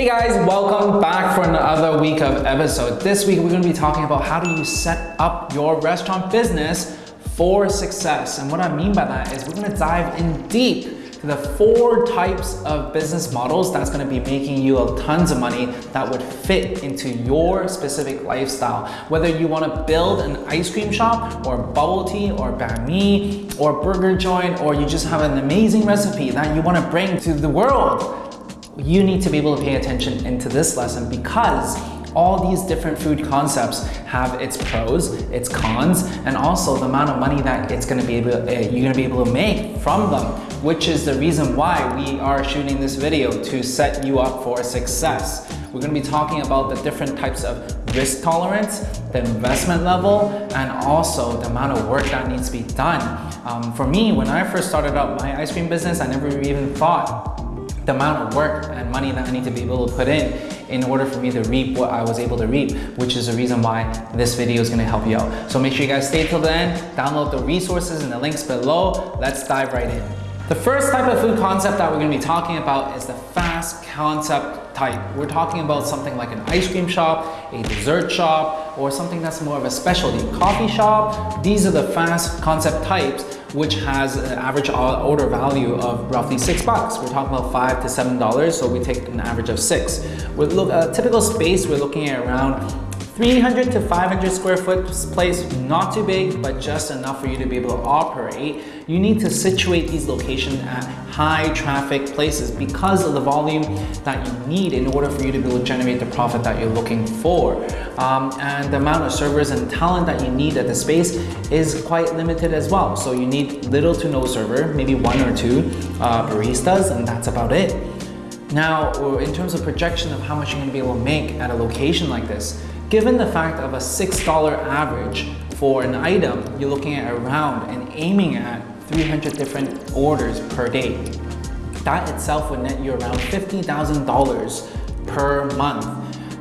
Hey guys, welcome back for another week of episode. This week we're going to be talking about how do you set up your restaurant business for success. And what I mean by that is we're going to dive in deep to the four types of business models that's going to be making you tons of money that would fit into your specific lifestyle. Whether you want to build an ice cream shop or bubble tea or banh mi or burger joint or you just have an amazing recipe that you want to bring to the world you need to be able to pay attention into this lesson because all these different food concepts have its pros, its cons, and also the amount of money that it's gonna be able, uh, you're gonna be able to make from them, which is the reason why we are shooting this video to set you up for success. We're gonna be talking about the different types of risk tolerance, the investment level, and also the amount of work that needs to be done. Um, for me, when I first started out my ice cream business, I never even thought the amount of work and money that I need to be able to put in in order for me to reap what I was able to reap, which is the reason why this video is gonna help you out. So make sure you guys stay till the end, download the resources and the links below. Let's dive right in. The first type of food concept that we're gonna be talking about is the concept type. We're talking about something like an ice cream shop, a dessert shop, or something that's more of a specialty coffee shop. These are the fast concept types which has an average order value of roughly six bucks. We're talking about five to seven dollars, so we take an average of six. With a typical space, we're looking at around 300 to 500 square foot place, not too big, but just enough for you to be able to operate. You need to situate these locations at high traffic places because of the volume that you need in order for you to be able to generate the profit that you're looking for. Um, and the amount of servers and talent that you need at the space is quite limited as well. So you need little to no server, maybe one or two uh, baristas, and that's about it. Now, in terms of projection of how much you're gonna be able to make at a location like this, Given the fact of a $6 average for an item, you're looking at around and aiming at 300 different orders per day. That itself would net you around $50,000 per month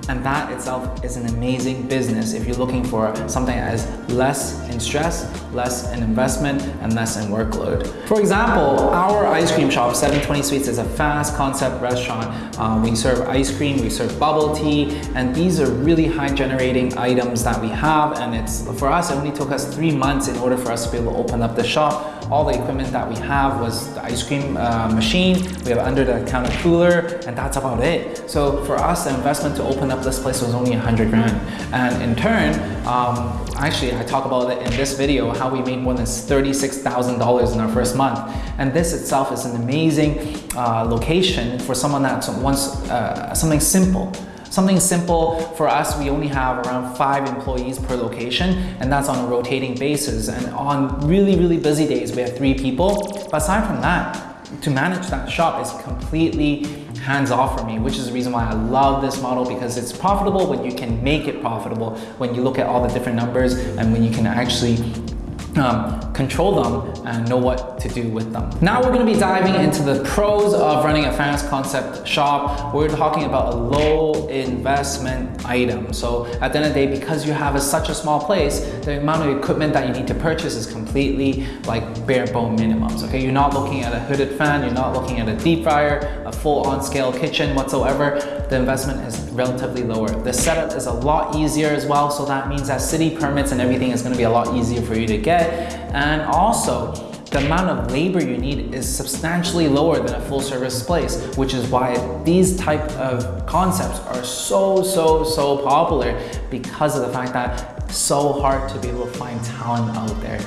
and that itself is an amazing business if you're looking for something that is less in stress, less in investment, and less in workload. For example, our ice cream shop, 720 Sweets, is a fast concept restaurant. Um, we serve ice cream, we serve bubble tea, and these are really high generating items that we have. And it's for us, it only took us three months in order for us to be able to open up the shop all the equipment that we have was the ice cream uh, machine, we have under the counter cooler, and that's about it. So for us, the investment to open up this place was only 100 grand. And in turn, um, actually I talk about it in this video, how we made more than $36,000 in our first month. And this itself is an amazing uh, location for someone that wants uh, something simple. Something simple for us, we only have around five employees per location and that's on a rotating basis. And on really, really busy days, we have three people. But aside from that, to manage that shop is completely hands off for me, which is the reason why I love this model because it's profitable when you can make it profitable, when you look at all the different numbers and when you can actually um, control them and know what to do with them. Now we're going to be diving into the pros of running a fast concept shop. We're talking about a low investment item. So at the end of the day, because you have a, such a small place, the amount of equipment that you need to purchase is completely like bare bone minimums. Okay, you're not looking at a hooded fan, you're not looking at a deep fryer, a full on scale kitchen whatsoever. The investment is relatively lower. The setup is a lot easier as well. So that means that city permits and everything is going to be a lot easier for you to get and also the amount of labor you need is substantially lower than a full service place, which is why these type of concepts are so, so, so popular because of the fact that it's so hard to be able to find talent out there.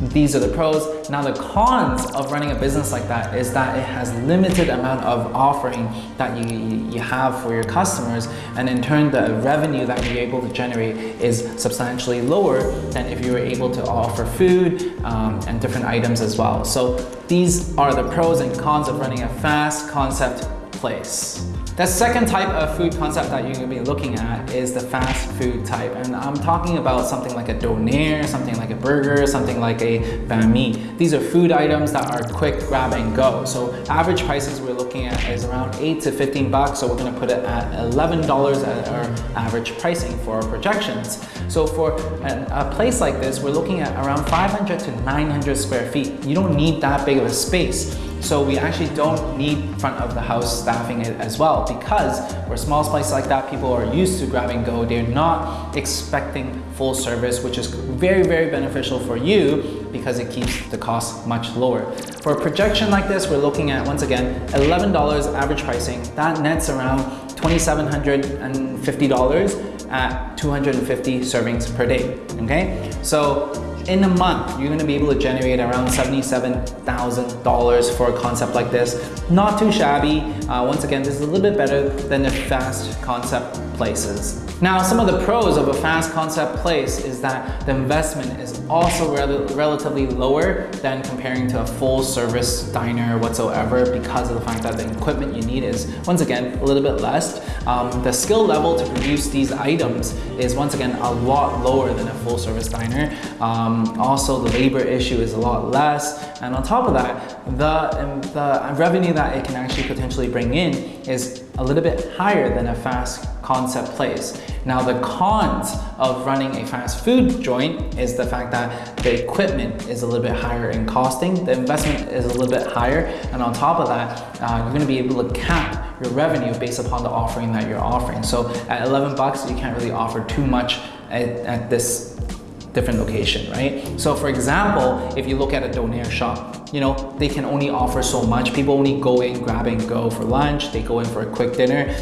These are the pros. Now the cons of running a business like that is that it has limited amount of offering that you, you have for your customers and in turn the revenue that you're able to generate is substantially lower than if you were able to offer food um, and different items as well. So these are the pros and cons of running a fast concept place. The second type of food concept that you're gonna be looking at is the fast food type. And I'm talking about something like a doner, something like a burger, something like a banh mi. These are food items that are quick grab and go. So average prices looking at is around 8 to 15 bucks. So we're gonna put it at $11 at our average pricing for our projections. So for a, place like this, we're looking at around 500 to 900 square feet. You don't need that big of a space. So we actually don't need front of the house staffing it as well because we're a small place like that, people are used to grab and go. They're not expecting full service, which is very, very beneficial for you because it keeps the cost much lower. For a projection like this, we're looking at, once again, $11 average pricing. That nets around $2,750 at 250 servings per day, okay? So in a month, you're gonna be able to generate around $77,000 for a concept like this. Not too shabby. Uh, once again, this is a little bit better than the fast concept places. Now, some of the pros of a fast concept place is that the investment is also rel relatively lower than comparing to a full service diner whatsoever because of the fact that the equipment you need is, once again, a little bit less. Um, the skill level to produce these items is, once again, a lot lower than a full service diner. Um, also, the labor issue is a lot less. And on top of that, the, um, the revenue that it can actually potentially bring in is a little bit higher than a fast concept place. Now the cons of running a fast food joint is the fact that the equipment is a little bit higher in costing, the investment is a little bit higher, and on top of that, uh, you're gonna be able to cap your revenue based upon the offering that you're offering. So at 11 bucks, you can't really offer too much at, at this different location, right? So for example, if you look at a donair shop, you know, they can only offer so much. People only go in, grab and go for lunch, they go in for a quick dinner.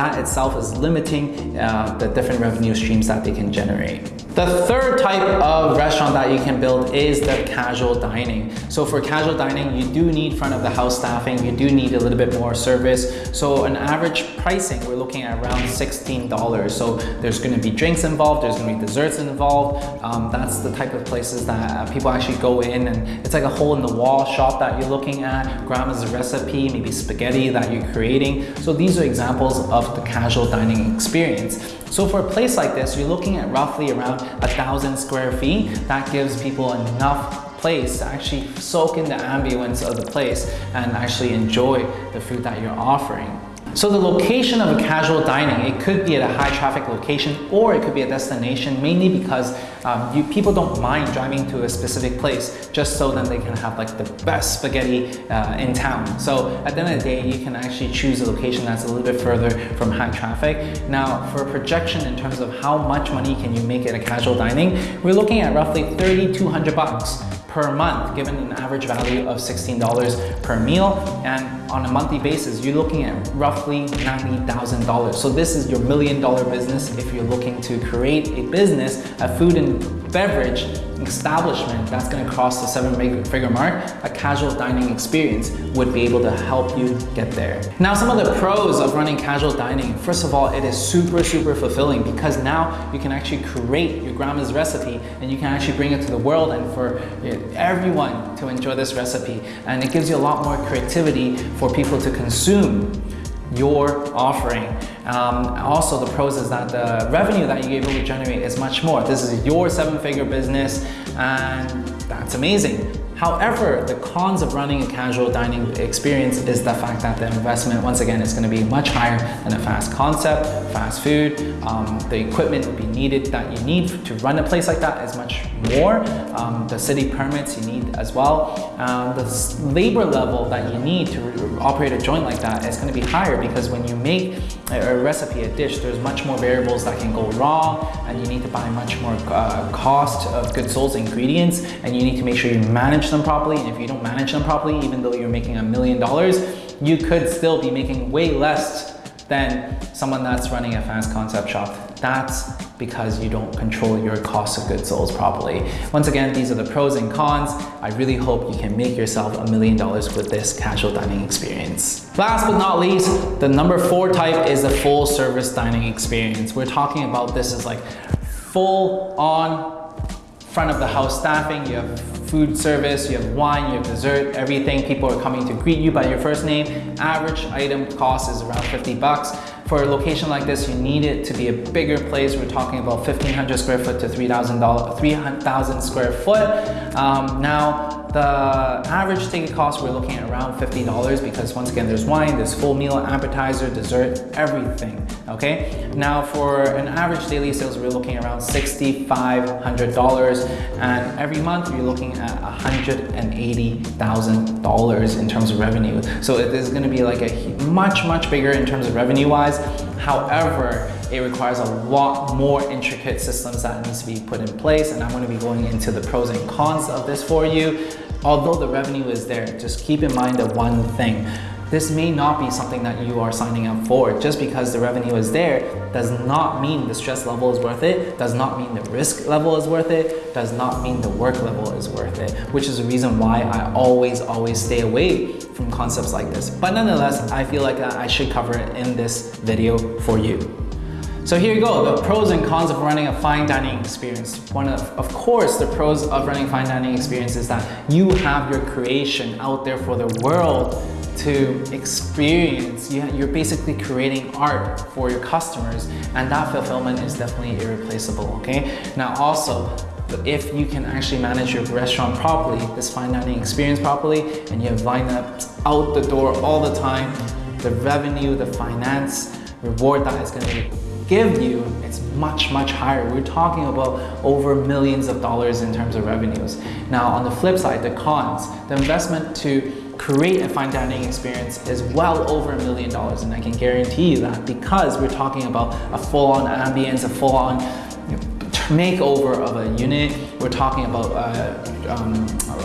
That itself is limiting uh, the different revenue streams that they can generate. The third type of restaurant that you can build is the casual dining. So for casual dining, you do need front of the house staffing, you do need a little bit more service. So an average pricing, we're looking at around $16. So there's gonna be drinks involved, there's gonna be desserts involved. Um, that's the type of places that uh, people actually go in and it's like a hole in the wall shop that you're looking at, grandma's recipe, maybe spaghetti that you're creating. So these are examples of the casual dining experience. So for a place like this, you're looking at roughly around a thousand square feet. That gives people enough place to actually soak in the ambience of the place and actually enjoy the food that you're offering. So the location of a casual dining, it could be at a high traffic location or it could be a destination mainly because um, you, people don't mind driving to a specific place just so then they can have like the best spaghetti uh, in town. So at the end of the day, you can actually choose a location that's a little bit further from high traffic. Now for a projection in terms of how much money can you make at a casual dining, we're looking at roughly 3,200 bucks per month, given an average value of $16 per meal. And on a monthly basis, you're looking at roughly $90,000. So this is your million dollar business if you're looking to create a business, a food and beverage establishment that's going to cross the seven figure mark, a casual dining experience would be able to help you get there. Now, some of the pros of running casual dining, first of all, it is super, super fulfilling because now you can actually create your grandma's recipe and you can actually bring it to the world and for eh, everyone to enjoy this recipe. And it gives you a lot more creativity for people to consume your offering. Um, also, the pros is that the revenue that you're able to generate is much more. This is your seven figure business and that's amazing. However, the cons of running a casual dining experience is the fact that the investment, once again, is going to be much higher than a fast concept, fast food. Um, the equipment will be needed that you need to run a place like that is much more. Um, the city permits you need as well. Um, the labor level that you need to operate a joint like that is going to be higher because when you make a, recipe, a dish, there's much more variables that can go wrong and you need to buy much more uh, cost of goods sold ingredients and you need to make sure you manage them properly. And if you don't manage them properly, even though you're making a million dollars, you could still be making way less than someone that's running a fast concept shop. That's because you don't control your cost of goods sold properly. Once again, these are the pros and cons. I really hope you can make yourself a million dollars with this casual dining experience. Last but not least, the number four type is the full service dining experience. We're talking about this as like full on front of the house staffing, you have food service, you have wine, you have dessert, everything. People are coming to greet you by your first name. Average item cost is around 50 bucks. for a location like this, you need it to be a bigger place. We're talking about 1,500 square foot to 3,000 3,000 square foot. Um, now, the average ticket cost, we're looking at around $50 because once again, there's wine, there's full meal, appetizer, dessert, everything, okay? Now for an average daily sales, we're looking around $6,500 and every month you're looking at $180,000 in terms of revenue. So it is gonna be like a much, much bigger in terms of revenue wise. However, it requires a lot more intricate systems that needs to be put in place and I'm going to be going into the pros and cons of this for you. Although the revenue is there, just keep in mind the one thing. This may not be something that you are signing up for. Just because the revenue is there does not mean the stress level is worth it, does not mean the risk level is worth it, does not mean the work level is worth it, which is the reason why I always, always stay away from concepts like this. But nonetheless, I feel like I should cover it in this video for you. So here you go, the pros and cons of running a fine dining experience. One of, of course, the pros of running fine dining experience is that you have your creation out there for the world to experience. You're basically creating art for your customers and that fulfillment is definitely irreplaceable, okay? Now also, if you can actually manage your restaurant properly, this fine dining experience properly, and you have lineups out the door all the time, the revenue, the finance, reward that is gonna be give you, it's much, much higher. We're talking about over millions of dollars in terms of revenues. Now, on the flip side, the cons, the investment to create a fine dining experience is well over a million dollars and I can guarantee you that because we're talking about a full-on ambience, a full-on makeover of a unit. We're talking about uh, um,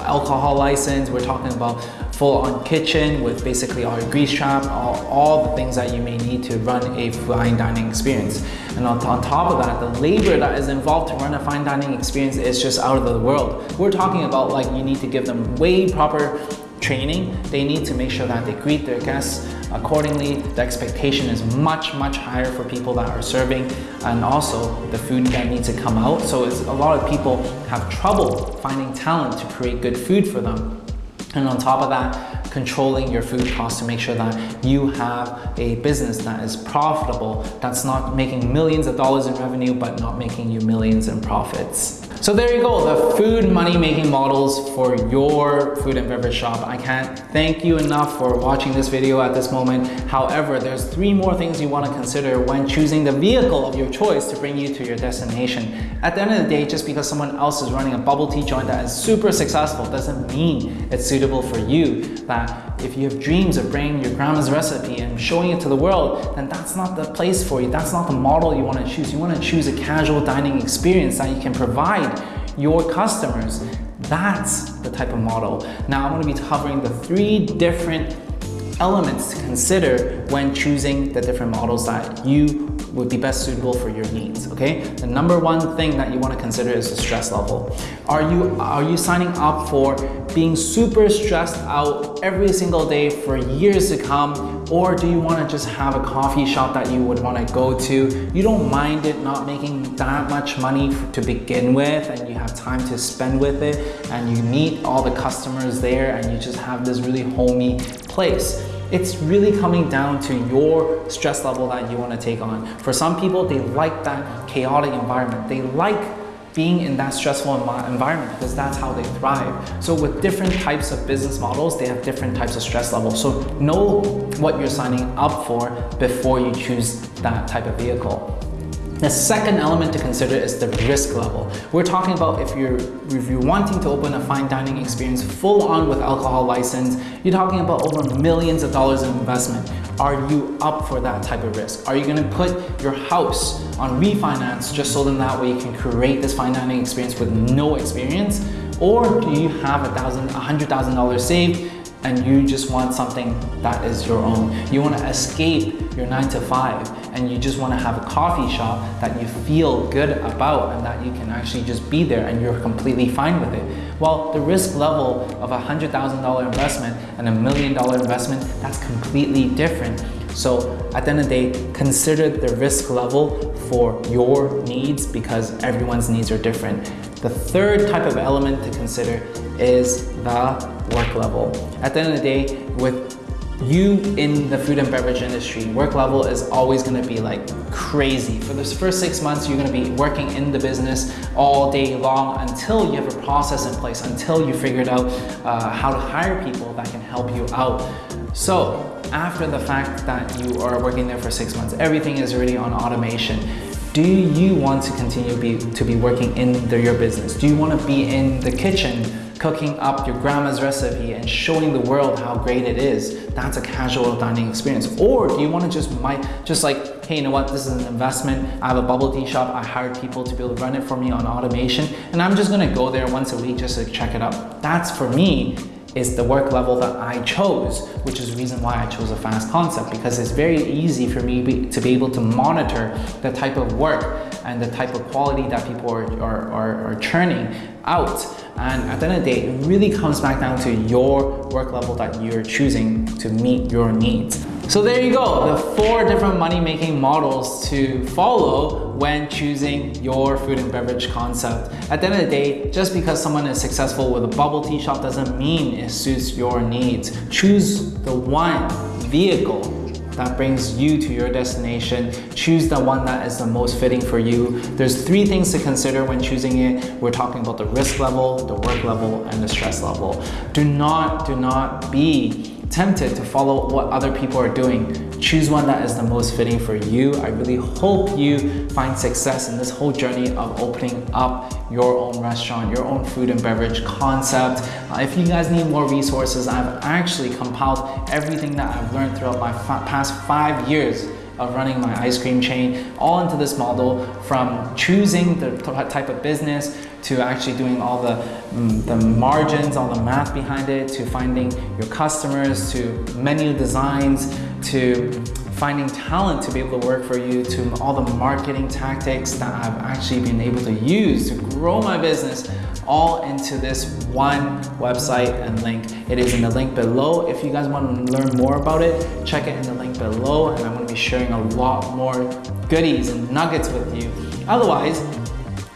alcohol license. We're talking about full-on kitchen with basically all your grease trap, all, all the things that you may need to run a fine dining experience. And on, on top of that, the labor that is involved to run a fine dining experience is just out of the world. We're talking about like you need to give them way proper training. They need to make sure that they greet their guests accordingly. The expectation is much, much higher for people that are serving and also the food that needs to come out. So a lot of people have trouble finding talent to create good food for them. And on top of that, controlling your food costs to make sure that you have a business that is profitable, that's not making millions of dollars in revenue, but not making you millions in profits. So there you go, the food money making models for your food and beverage shop. I can't thank you enough for watching this video at this moment. However, there's three more things you wanna consider when choosing the vehicle of your choice to bring you to your destination. At the end of the day, just because someone else is running a bubble tea joint that is super successful doesn't mean it's suitable for you. That if you have dreams of bringing your grandma's recipe and showing it to the world, then that's not the place for you. That's not the model you wanna choose. You wanna choose a casual dining experience that you can provide your customers. That's the type of model. Now I'm gonna be covering the three different elements to consider when choosing the different models that you would be best suitable for your needs, okay? The number one thing that you wanna consider is the stress level. Are you, are you signing up for being super stressed out every single day for years to come? Or do you wanna just have a coffee shop that you would wanna go to? You don't mind it not making that much money to begin with and you have time to spend with it and you meet all the customers there and you just have this really homey place. It's really coming down to your stress level that you want to take on. For some people, they like that chaotic environment. They like being in that stressful environment because that's how they thrive. So with different types of business models, they have different types of stress levels. So know what you're signing up for before you choose that type of vehicle. The second element to consider is the risk level. We're talking about if you're, if you're wanting to open a fine dining experience full on with alcohol license, you're talking about over millions of dollars in investment. Are you up for that type of risk? Are you gonna put your house on refinance just so then that way you can create this fine dining experience with no experience? Or do you have a thousand, a hundred thousand dollars saved and you just want something that is your own. You want to escape your nine to five and you just want to have a coffee shop that you feel good about and that you can actually just be there and you're completely fine with it. Well, the risk level of a $100,000 investment and a million dollar investment, that's completely different. So at the end of the day, consider the risk level for your needs because everyone's needs are different. The third type of element to consider is the work level. At the end of the day, with you in the food and beverage industry, work level is always gonna be like crazy. For the first six months, you're gonna be working in the business all day long until you have a process in place, until you figured out uh, how to hire people that can help you out. So after the fact that you are working there for six months, everything is already on automation. Do you want to continue be, to be working in the, your business? Do you want to be in the kitchen cooking up your grandma's recipe and showing the world how great it is? That's a casual dining experience. Or do you want to just might just like, hey, you know what? This is an investment. I have a bubble tea shop. I hired people to be able to run it for me on automation, and I'm just gonna go there once a week just to check it out. That's for me is the work level that I chose, which is the reason why I chose a fast concept because it's very easy for me to be able to monitor the type of work and the type of quality that people are, are, are, are churning out. And at the end of the day, it really comes back down to your work level that you're choosing to meet your needs. So there you go, the four different money-making models to follow when choosing your food and beverage concept. At the end of the day, just because someone is successful with a bubble tea shop doesn't mean it suits your needs. Choose the one vehicle that brings you to your destination. Choose the one that is the most fitting for you. There's three things to consider when choosing it. We're talking about the risk level, the work level, and the stress level. Do not, do not be tempted to follow what other people are doing. Choose one that is the most fitting for you. I really hope you find success in this whole journey of opening up your own restaurant, your own food and beverage concept. Uh, if you guys need more resources, I've actually compiled everything that I've learned throughout my past five years of running my ice cream chain all into this model from choosing the type of business to actually doing all the, mm, the margins, all the math behind it, to finding your customers, to menu designs, to finding talent to be able to work for you, to all the marketing tactics that I've actually been able to use to grow my business all into this one website and link. It is in the link below. If you guys want to learn more about it, check it in the link below and I'm going to be sharing a lot more goodies and nuggets with you. Otherwise,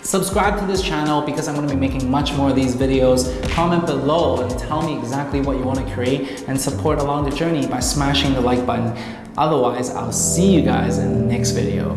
Subscribe to this channel because I'm going to be making much more of these videos. Comment below and tell me exactly what you want to create and support along the journey by smashing the like button. Otherwise, I'll see you guys in the next video.